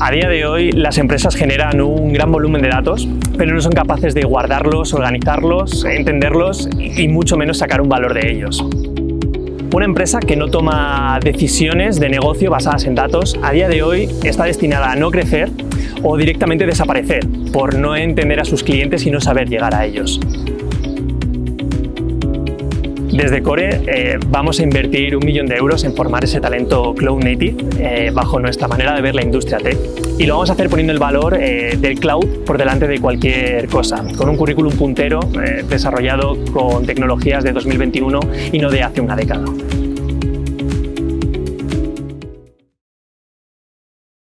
A día de hoy las empresas generan un gran volumen de datos, pero no son capaces de guardarlos, organizarlos, entenderlos y mucho menos sacar un valor de ellos. Una empresa que no toma decisiones de negocio basadas en datos, a día de hoy está destinada a no crecer o directamente desaparecer por no entender a sus clientes y no saber llegar a ellos. Desde Core eh, vamos a invertir un millón de euros en formar ese talento Cloud Native eh, bajo nuestra manera de ver la industria tech y lo vamos a hacer poniendo el valor eh, del cloud por delante de cualquier cosa, con un currículum puntero desarrollado con tecnologías de 2021 y no de hace una década.